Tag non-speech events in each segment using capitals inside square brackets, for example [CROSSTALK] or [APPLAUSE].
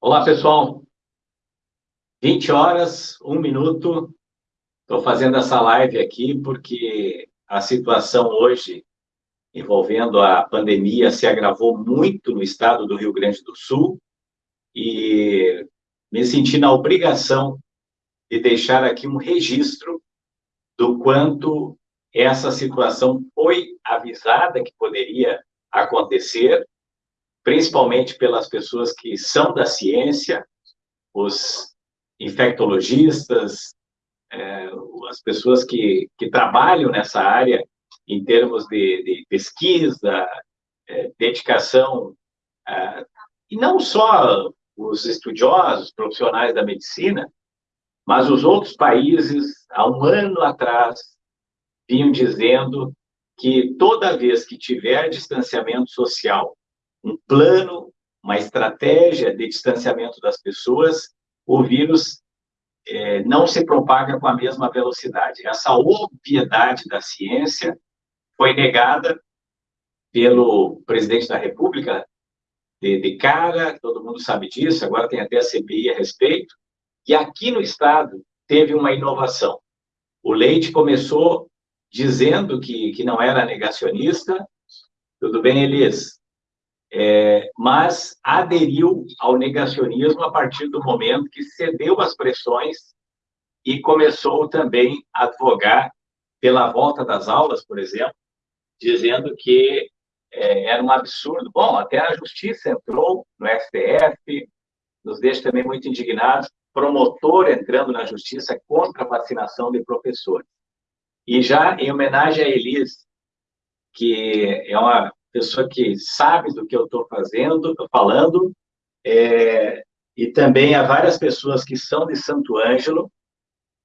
Olá, pessoal. 20 horas, um minuto. Estou fazendo essa live aqui porque a situação hoje envolvendo a pandemia se agravou muito no estado do Rio Grande do Sul e me senti na obrigação de deixar aqui um registro do quanto essa situação foi avisada que poderia acontecer principalmente pelas pessoas que são da ciência, os infectologistas, é, as pessoas que, que trabalham nessa área em termos de, de pesquisa, é, dedicação, é, e não só os estudiosos, profissionais da medicina, mas os outros países, há um ano atrás, vinham dizendo que toda vez que tiver distanciamento social um plano, uma estratégia de distanciamento das pessoas, o vírus é, não se propaga com a mesma velocidade. Essa obviedade da ciência foi negada pelo presidente da República de, de cara, todo mundo sabe disso, agora tem até a CPI a respeito, e aqui no Estado teve uma inovação. O Leite começou dizendo que, que não era negacionista, tudo bem, Elis? É, mas aderiu ao negacionismo a partir do momento que cedeu às pressões e começou também a advogar pela volta das aulas, por exemplo, dizendo que é, era um absurdo. Bom, até a justiça entrou no STF, nos deixa também muito indignados, promotor entrando na justiça contra a vacinação de professores. E já em homenagem a Elis, que é uma pessoa que sabe do que eu estou fazendo, falando, é, e também há várias pessoas que são de Santo Ângelo.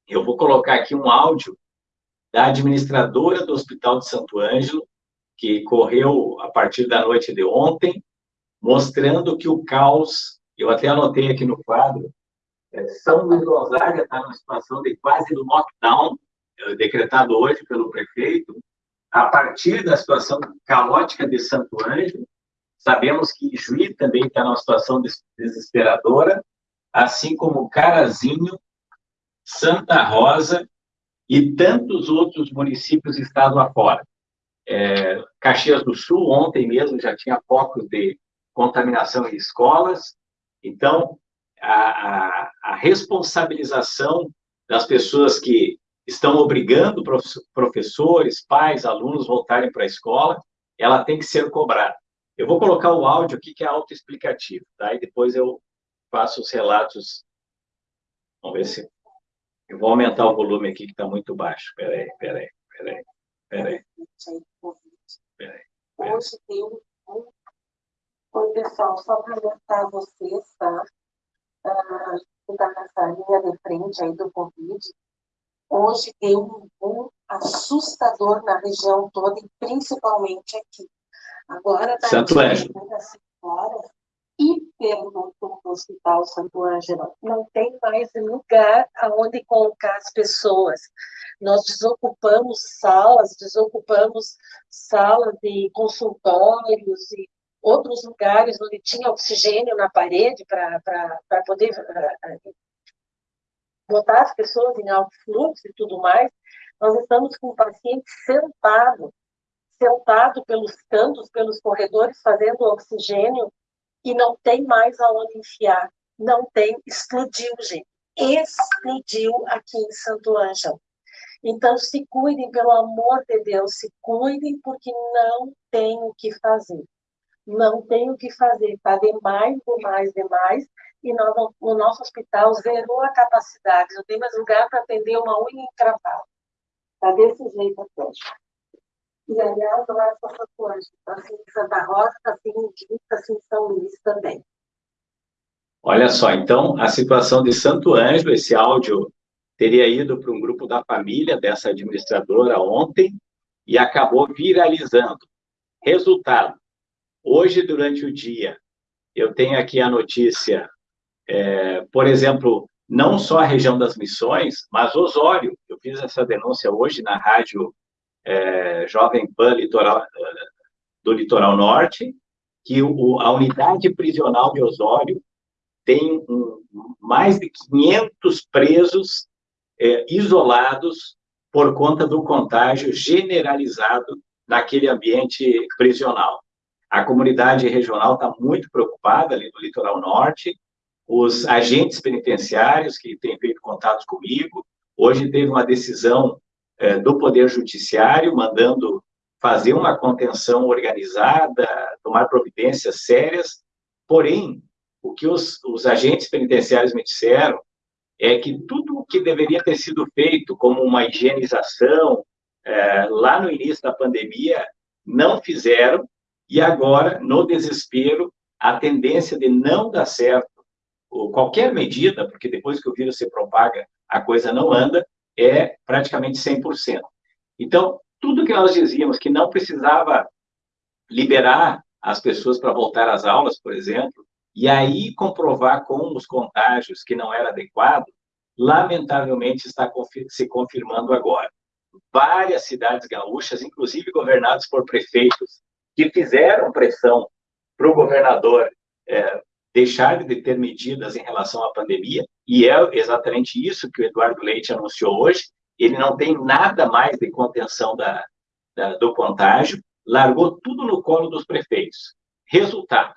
Eu vou colocar aqui um áudio da administradora do Hospital de Santo Ângelo, que correu a partir da noite de ontem, mostrando que o caos, eu até anotei aqui no quadro, é, São Luís Gonzaga está numa situação de quase lockdown, é, decretado hoje pelo prefeito, a partir da situação caótica de Santo Ângelo, sabemos que Juí também está numa situação desesperadora, assim como Carazinho, Santa Rosa e tantos outros municípios estado afora. É, Caxias do Sul, ontem mesmo, já tinha focos de contaminação em escolas. Então, a, a, a responsabilização das pessoas que estão obrigando professores, pais, alunos voltarem para a escola, ela tem que ser cobrada. Eu vou colocar o áudio aqui que é autoexplicativo, tá? E depois eu faço os relatos. Vamos ver se... Eu vou aumentar o volume aqui que está muito baixo. Peraí, peraí, peraí, peraí. Peraí. Hoje tem um... Oi, pessoal, só para alertar vocês, tá? Ah, está nessa linha de frente aí do Covid, hoje deu um boom assustador na região toda e principalmente aqui. Agora está Santo Ângelo. e perguntou no Hospital Santo Ângelo, não tem mais lugar aonde colocar as pessoas. Nós desocupamos salas, desocupamos salas de consultórios e outros lugares onde tinha oxigênio na parede para poder uh, botar as pessoas em alto fluxo e tudo mais, nós estamos com o paciente sentado, sentado pelos cantos, pelos corredores, fazendo oxigênio, e não tem mais aonde enfiar. Não tem, explodiu, gente. Explodiu aqui em Santo Ângelo. Então, se cuidem, pelo amor de Deus, se cuidem, porque não tem o que fazer. Não tem o que fazer, está demais, demais, demais e nós, o nosso hospital zerou a capacidade, não tem mais lugar para atender uma unha encravada. Está desse jeito até. E, aliás, não é só Santo Ângelo, está assim em Santa Rosa, está assim em Dito, está assim em São Luís também. Olha só, então, a situação de Santo Ângelo, esse áudio teria ido para um grupo da família dessa administradora ontem e acabou viralizando. Resultado, hoje, durante o dia, eu tenho aqui a notícia é, por exemplo, não só a região das missões, mas Osório. Eu fiz essa denúncia hoje na rádio é, Jovem Pan Litoral, é, do Litoral Norte, que o, a unidade prisional de Osório tem um, mais de 500 presos é, isolados por conta do contágio generalizado naquele ambiente prisional. A comunidade regional está muito preocupada ali no litoral norte, os agentes penitenciários que têm feito contatos comigo, hoje teve uma decisão é, do Poder Judiciário mandando fazer uma contenção organizada, tomar providências sérias, porém, o que os, os agentes penitenciários me disseram é que tudo o que deveria ter sido feito, como uma higienização, é, lá no início da pandemia, não fizeram, e agora, no desespero, a tendência de não dar certo qualquer medida, porque depois que o vírus se propaga, a coisa não anda, é praticamente 100%. Então, tudo que nós dizíamos que não precisava liberar as pessoas para voltar às aulas, por exemplo, e aí comprovar com os contágios que não era adequado, lamentavelmente está se confirmando agora. Várias cidades gaúchas, inclusive governadas por prefeitos, que fizeram pressão para o governador é, deixar de ter medidas em relação à pandemia, e é exatamente isso que o Eduardo Leite anunciou hoje, ele não tem nada mais de contenção da, da, do contágio, largou tudo no colo dos prefeitos. Resultado,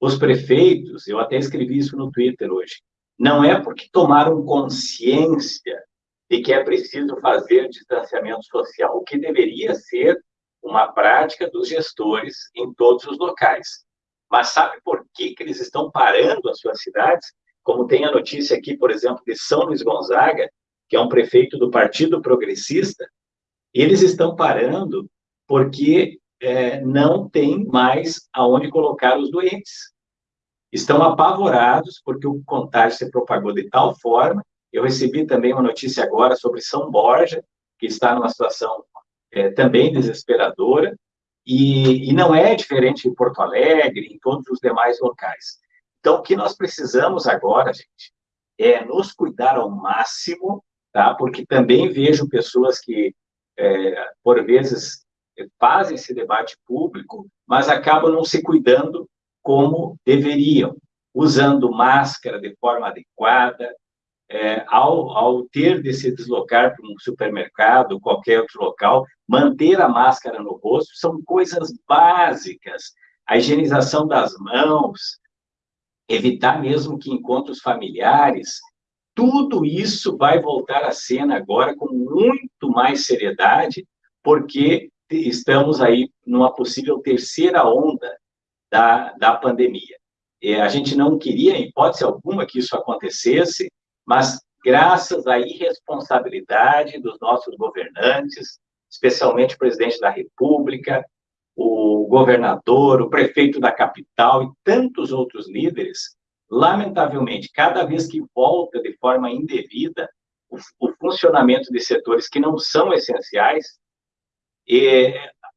os prefeitos, eu até escrevi isso no Twitter hoje, não é porque tomaram consciência de que é preciso fazer distanciamento social, o que deveria ser uma prática dos gestores em todos os locais. Mas sabe por que, que eles estão parando as suas cidades? Como tem a notícia aqui, por exemplo, de São Luís Gonzaga, que é um prefeito do Partido Progressista, eles estão parando porque é, não tem mais aonde colocar os doentes. Estão apavorados porque o contágio se propagou de tal forma. Eu recebi também uma notícia agora sobre São Borja, que está numa situação é, também desesperadora, e, e não é diferente em Porto Alegre, em todos os demais locais. Então, o que nós precisamos agora, gente, é nos cuidar ao máximo tá? Porque também vejo pessoas que, é, por vezes, fazem esse debate público, mas acabam não se cuidando como deveriam, usando máscara de forma adequada, é, ao, ao ter de se deslocar para um supermercado, qualquer outro local, manter a máscara no rosto, são coisas básicas. A higienização das mãos, evitar mesmo que encontros familiares, tudo isso vai voltar à cena agora com muito mais seriedade, porque estamos aí numa possível terceira onda da, da pandemia. A gente não queria, em hipótese alguma, que isso acontecesse, mas graças à irresponsabilidade dos nossos governantes, especialmente o presidente da República, o governador, o prefeito da capital e tantos outros líderes, lamentavelmente, cada vez que volta de forma indevida o, o funcionamento de setores que não são essenciais,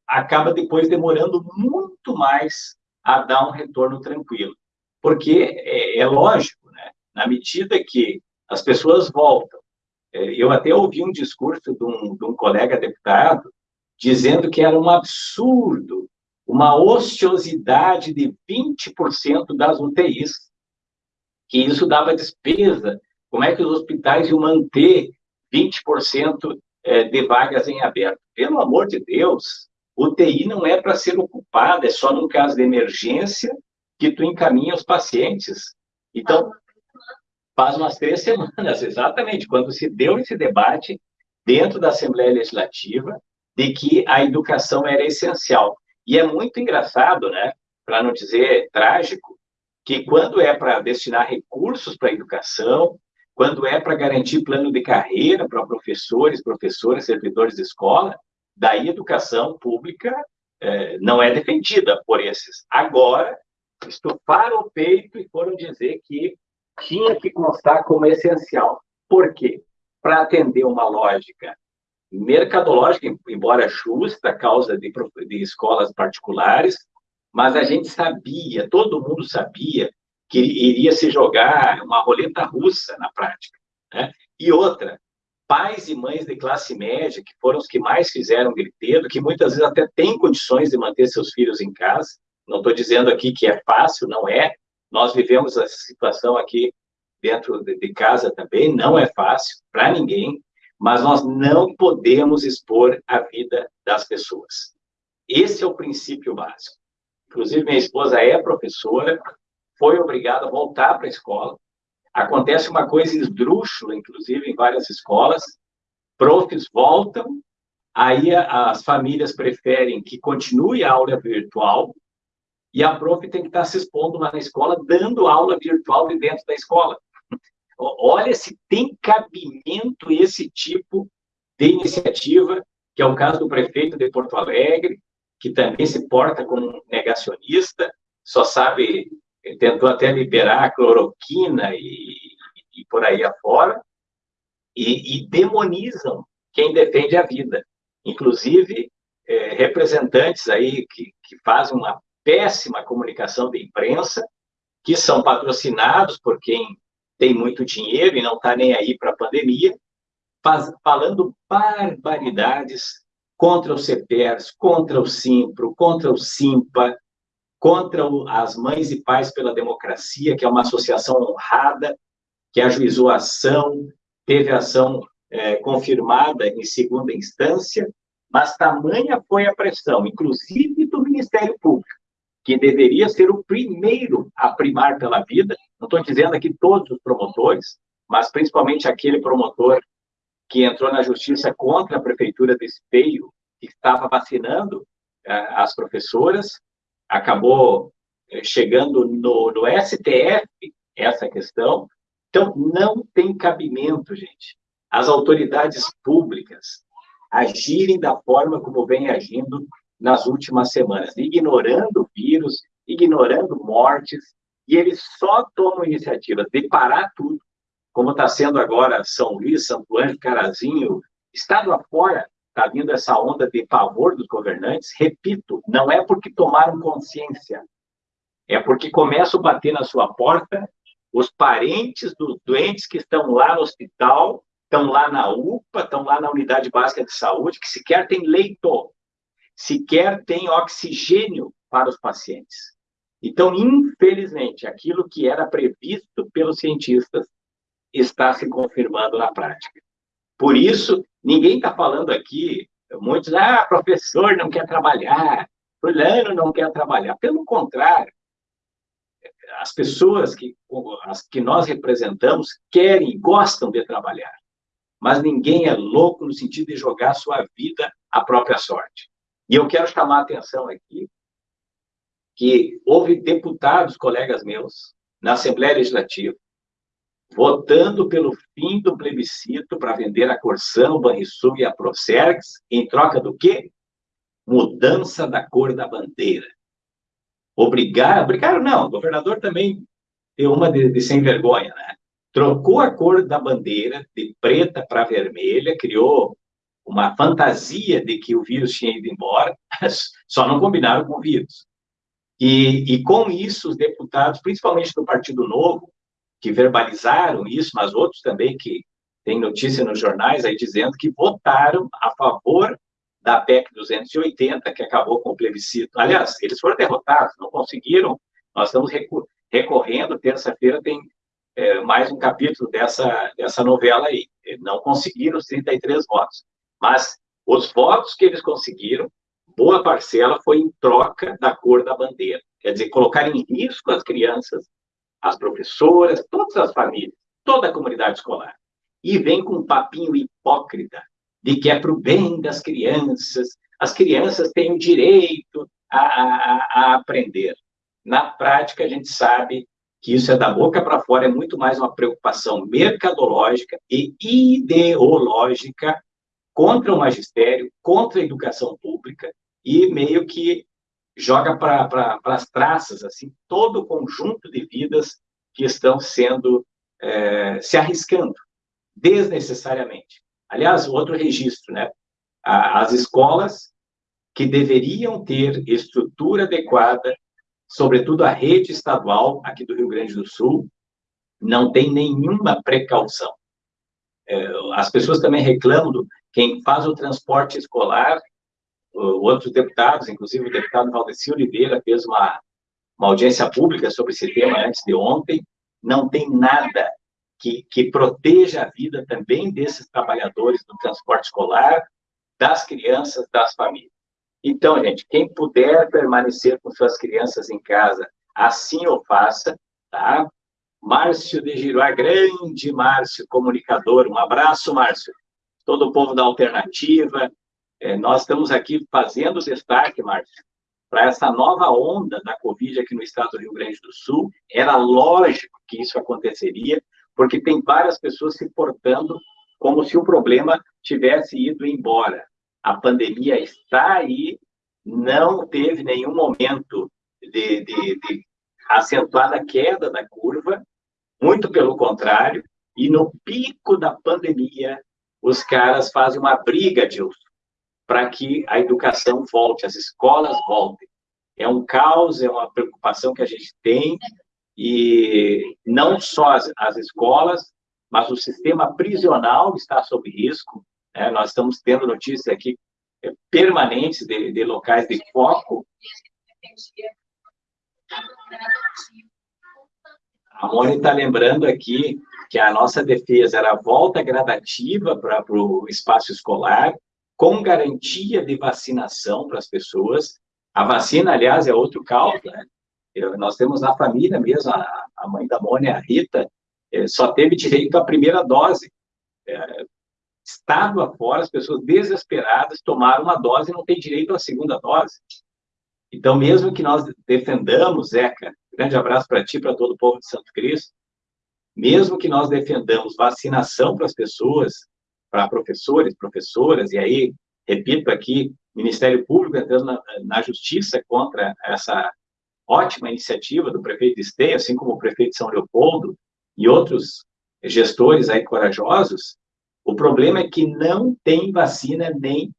acaba depois demorando muito mais a dar um retorno tranquilo. Porque é, é lógico, né? na medida que as pessoas voltam, é, eu até ouvi um discurso de um, de um colega deputado dizendo que era um absurdo uma ociosidade de 20% das UTIs que isso dava despesa. Como é que os hospitais iam manter 20% é, de vagas em aberto? Pelo amor de Deus, UTI não é para ser ocupada, é só no caso de emergência que tu encaminha os pacientes. Então, faz umas três semanas, [LAUGHS] exatamente, quando se deu esse debate dentro da Assembleia Legislativa de que a educação era essencial. E é muito engraçado, né, para não dizer trágico, que quando é para destinar recursos para a educação, quando é para garantir plano de carreira para professores, professoras, servidores de escola, daí educação pública é, não é defendida por esses. Agora, estufaram o peito e foram dizer que tinha que constar como essencial. Por quê? Para atender uma lógica mercadológica, embora justa, causa de, de escolas particulares, mas a gente sabia, todo mundo sabia, que iria se jogar uma roleta russa na prática. Né? E outra, pais e mães de classe média, que foram os que mais fizeram griteiro, que muitas vezes até têm condições de manter seus filhos em casa, não estou dizendo aqui que é fácil, não é, Nós vivemos essa situação aqui dentro de casa também, não é fácil para ninguém, mas nós não podemos expor a vida das pessoas. Esse é o princípio básico. Inclusive, minha esposa é professora, foi obrigada a voltar para a escola. Acontece uma coisa esdrúxula, inclusive, em várias escolas. Profs voltam, aí as famílias preferem que continue a aula virtual, e a prof tem que estar se expondo lá na escola, dando aula virtual de dentro da escola. Olha se tem cabimento esse tipo de iniciativa, que é o caso do prefeito de Porto Alegre, que também se porta como negacionista, só sabe, tentou até liberar a cloroquina e, e por aí afora, e, e, demonizam quem defende a vida. Inclusive, é, representantes aí que, que fazem uma péssima comunicação de imprensa, que são patrocinados por quem tem muito dinheiro e não está nem aí para a pandemia, faz, falando barbaridades contra o CEPERS, contra o SIMPRO, contra o SIMPA, contra o, as Mães e Pais pela Democracia, que é uma associação honrada, que ajuizou a ação, teve ação é, confirmada em segunda instância, mas tamanha foi a pressão, inclusive do Ministério Público, que deveria ser o primeiro a primar pela vida, não estou dizendo aqui todos os promotores, mas principalmente aquele promotor que entrou na justiça contra a prefeitura de Esteio, que estava vacinando uh, as professoras, acabou uh, chegando no, no STF essa questão. Então, não tem cabimento, gente, as autoridades públicas agirem da forma como vem agindo nas últimas semanas, ignorando vírus, ignorando mortes, e eles só tomam iniciativa de parar tudo, como está sendo agora São Luís, Santo Anjo, Carazinho, estado afora, está vindo essa onda de pavor dos governantes. Repito, não é porque tomaram consciência, é porque começam a bater na sua porta os parentes dos doentes que estão lá no hospital, estão lá na UPA, estão lá na unidade básica de saúde, que sequer tem leito, sequer tem oxigênio para os pacientes. Então, infelizmente, aquilo que era previsto pelos cientistas está se confirmando na prática. Por isso, ninguém está falando aqui, muitos, ah, professor não quer trabalhar, fulano não quer trabalhar. Pelo contrário, as pessoas que, as que nós representamos querem gostam de trabalhar. Mas ninguém é louco no sentido de jogar sua vida à própria sorte. E eu quero chamar a atenção aqui que houve deputados, colegas meus, na Assembleia Legislativa, votando pelo fim do plebiscito para vender a Corsão, o Banrisul e a Procergs, em troca do quê? Mudança da cor da bandeira. Obrigar, obrigaram não, o governador também deu uma de, de sem vergonha, né? Trocou a cor da bandeira de preta para vermelha, criou uma fantasia de que o vírus tinha ido embora, só não combinaram com o vírus. E, e com isso, os deputados, principalmente do Partido Novo, que verbalizaram isso, mas outros também que têm notícia nos jornais aí dizendo que votaram a favor da PEC 280, que acabou com o plebiscito. Aliás, eles foram derrotados, não conseguiram. Nós estamos recorrendo, terça-feira tem é, mais um capítulo dessa, dessa novela aí. Não conseguiram os 33 votos. Mas os votos que eles conseguiram, boa parcela foi em troca da cor da bandeira. Quer dizer, colocar em risco as crianças, as professoras, todas as famílias, toda a comunidade escolar. E vem com um papinho hipócrita de que é para o bem das crianças, as crianças têm o direito a, a, a aprender. Na prática, a gente sabe que isso é da boca para fora, é muito mais uma preocupação mercadológica e ideológica contra o magistério, contra a educação pública, e meio que joga para pra, as traças assim todo o conjunto de vidas que estão sendo é, se arriscando desnecessariamente. Aliás, outro registro, né? As escolas que deveriam ter estrutura adequada, sobretudo a rede estadual aqui do Rio Grande do Sul, não tem nenhuma precaução. É, as pessoas também reclamam do quem faz o transporte escolar, outros deputados, inclusive o deputado Valdeci Oliveira fez uma, uma audiência pública sobre esse tema antes de ontem, não tem nada que, que proteja a vida também desses trabalhadores do transporte escolar, das crianças, das famílias. Então, gente, quem puder permanecer com suas crianças em casa, assim o faça, tá? Márcio de Giroá, grande Márcio, comunicador, um abraço, Márcio. Todo o povo da Alternativa, é, nós estamos aqui fazendo destaque, Márcio, para essa nova onda da Covid aqui no estado do Rio Grande do Sul. Era lógico que isso aconteceria, porque tem várias pessoas se portando como se o problema tivesse ido embora. A pandemia está aí, não teve nenhum momento de, de, de acentuada queda da curva, muito pelo contrário, e no pico da pandemia, os caras fazem uma briga, Dilson, para que a educação volte, as escolas voltem. É um caos, é uma preocupação que a gente tem, e não só as, as escolas, mas o sistema prisional está sob risco. Né? Nós estamos tendo notícias aqui é, permanentes de, de locais de foco. A Mônica está lembrando aqui que a nossa defesa era a volta gradativa para o espaço escolar, com garantia de vacinação para as pessoas. A vacina, aliás, é outro caos, né? Nós temos na família mesmo, a, a mãe da Mônica, a Rita, é, só teve direito à primeira dose. É, estado afora, as pessoas desesperadas tomaram uma dose e não têm direito à segunda dose. Então, mesmo que nós defendamos, Zeca, grande abraço para ti, para todo o povo de Santo Cristo, mesmo que nós defendamos vacinação para as pessoas, para professores, professoras, e aí, repito aqui, Ministério Público entrando na, na justiça contra essa ótima iniciativa do prefeito de assim como o prefeito de São Leopoldo e outros gestores aí corajosos, o problema é que não tem vacina nem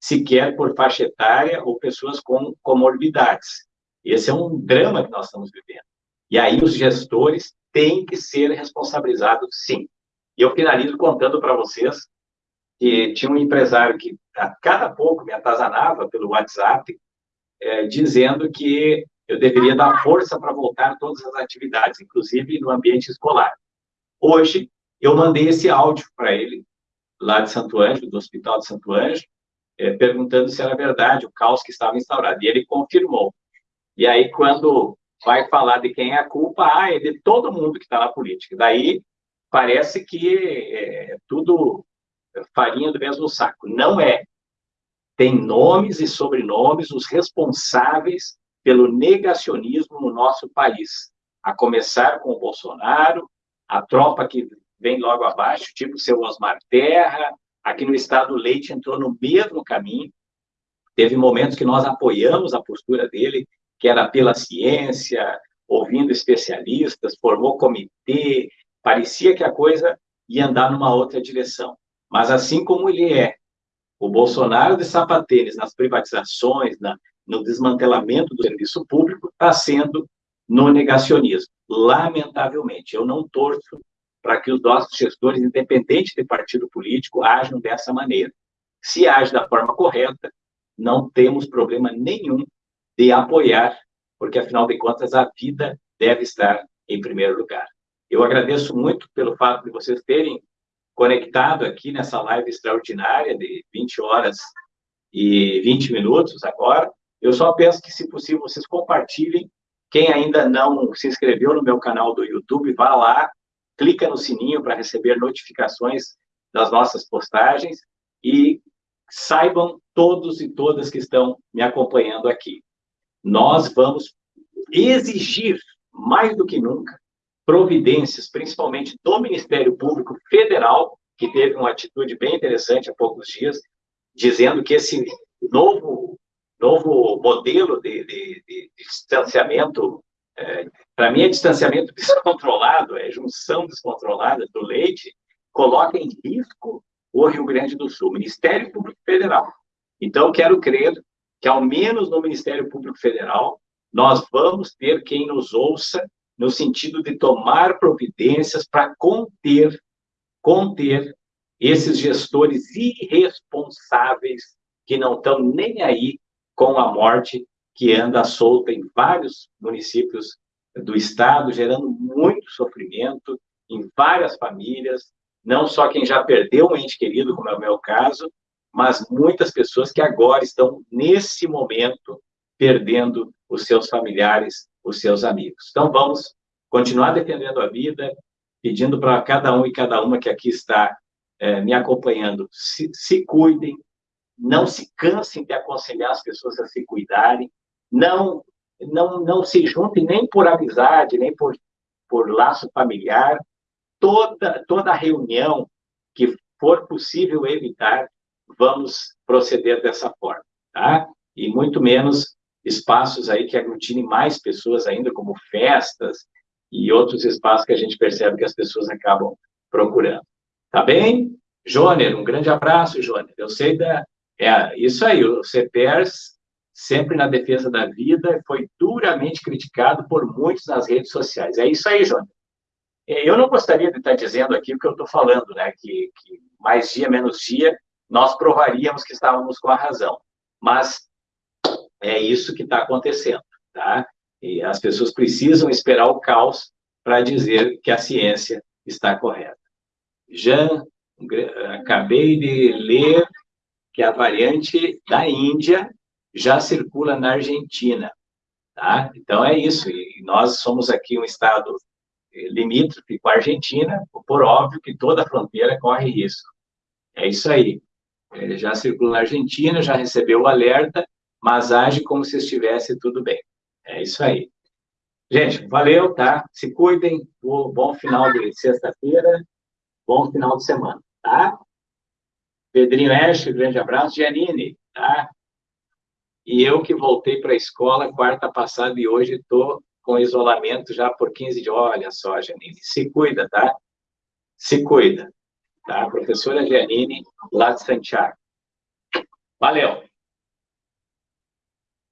sequer por faixa etária ou pessoas com comorbidades. Esse é um drama que nós estamos vivendo. E aí os gestores têm que ser responsabilizados, sim. E eu finalizo contando para vocês que tinha um empresário que a cada pouco me atazanava pelo WhatsApp, é, dizendo que eu deveria dar força para voltar todas as atividades, inclusive no ambiente escolar. Hoje, eu mandei esse áudio para ele, lá de Santo Ângelo, do Hospital de Santo Ângelo, é, perguntando se era verdade o caos que estava instaurado. E ele confirmou. E aí, quando vai falar de quem é a culpa, ah, é de todo mundo que está na política. Daí, parece que é tudo farinha do mesmo saco. Não é. Tem nomes e sobrenomes os responsáveis pelo negacionismo no nosso país, a começar com o Bolsonaro, a tropa que vem logo abaixo, tipo o seu Osmar Terra, aqui no estado Leite entrou no mesmo caminho, teve momentos que nós apoiamos a postura dele, que era pela ciência, ouvindo especialistas, formou comitê, parecia que a coisa ia andar numa outra direção. Mas assim como ele é, o Bolsonaro de sapatênis nas privatizações, na, no desmantelamento do serviço público, está sendo no negacionismo. Lamentavelmente, eu não torço para que os nossos gestores, independente de partido político, ajam dessa maneira. Se age da forma correta, não temos problema nenhum de apoiar, porque, afinal de contas, a vida deve estar em primeiro lugar. Eu agradeço muito pelo fato de vocês terem conectado aqui nessa live extraordinária de 20 horas e 20 minutos agora. Eu só peço que, se possível, vocês compartilhem. Quem ainda não se inscreveu no meu canal do YouTube, vá lá, clica no sininho para receber notificações das nossas postagens e saibam todos e todas que estão me acompanhando aqui. Nós vamos exigir, mais do que nunca, providências, principalmente do Ministério Público Federal, que teve uma atitude bem interessante há poucos dias, dizendo que esse novo, novo modelo de, de, de distanciamento, é, para mim é distanciamento [LAUGHS] descontrolado, é junção descontrolada do leite, coloca em risco o Rio Grande do Sul, Ministério Público Federal. Então, quero crer que, ao menos no Ministério Público Federal, nós vamos ter quem nos ouça no sentido de tomar providências para conter, conter esses gestores irresponsáveis que não estão nem aí com a morte que anda solta em vários municípios do estado, gerando muito sofrimento em várias famílias, não só quem já perdeu um ente querido, como é o meu caso, mas muitas pessoas que agora estão, nesse momento, perdendo os seus familiares, os seus amigos. Então, vamos continuar defendendo a vida, pedindo para cada um e cada uma que aqui está é, me acompanhando, se, se cuidem, não se cansem de aconselhar as pessoas a se cuidarem, não não não se juntem nem por amizade, nem por, por laço familiar. Toda, toda reunião que for possível evitar, vamos proceder dessa forma, tá? E muito menos espaços aí que aglutinem mais pessoas ainda, como festas e outros espaços que a gente percebe que as pessoas acabam procurando. Tá bem? Joner, um grande abraço, Joner. Eu sei da... É isso aí, o CPERS sempre na defesa da vida, foi duramente criticado por muitos nas redes sociais. É isso aí, João. É, eu não gostaria de estar dizendo aqui o que eu estou falando, né? Que, que mais dia, menos dia, nós provaríamos que estávamos com a razão. Mas é isso que está acontecendo, tá? E as pessoas precisam esperar o caos para dizer que a ciência está correta. Jean, acabei de ler que a variante da Índia já circula na Argentina. Tá? Então, é isso. E nós somos aqui um estado limítrofe com a Argentina, por óbvio que toda fronteira corre risco. É isso aí. Ele já circula na Argentina, já recebeu o alerta, mas age como se estivesse tudo bem. É isso aí. Gente, valeu, tá? Se cuidem. Bom final de sexta-feira. Bom final de semana, tá? Pedrinho Esche, grande abraço. Janine, tá? E eu que voltei para a escola quarta passada e hoje estou com isolamento já por 15 dias. Olha só, Janine, se cuida, tá? Se cuida, tá? Professora Janine, lá Santiago. Valeu!